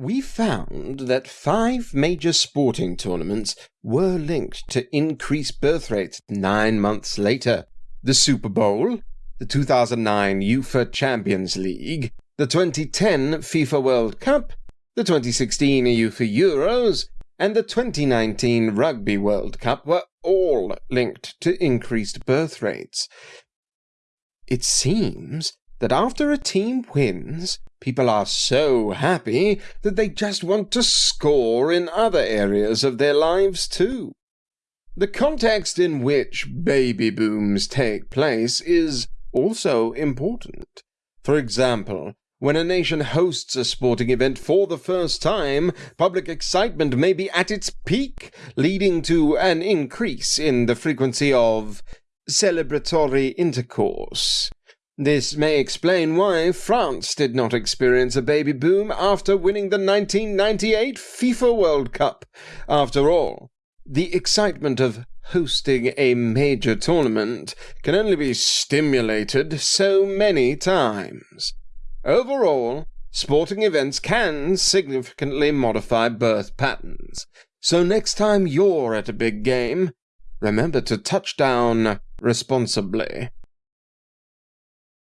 we found that five major sporting tournaments were linked to increased birth rates nine months later. The Super Bowl, the 2009 UEFA Champions League, the 2010 FIFA World Cup, the 2016 UEFA Euros, and the 2019 Rugby World Cup were all linked to increased birth rates. It seems that after a team wins, people are so happy that they just want to score in other areas of their lives too. The context in which baby booms take place is also important. For example, when a nation hosts a sporting event for the first time, public excitement may be at its peak, leading to an increase in the frequency of celebratory intercourse. This may explain why France did not experience a baby boom after winning the 1998 FIFA World Cup. After all, the excitement of hosting a major tournament can only be stimulated so many times. Overall, sporting events can significantly modify birth patterns. So next time you're at a big game, remember to touch down responsibly.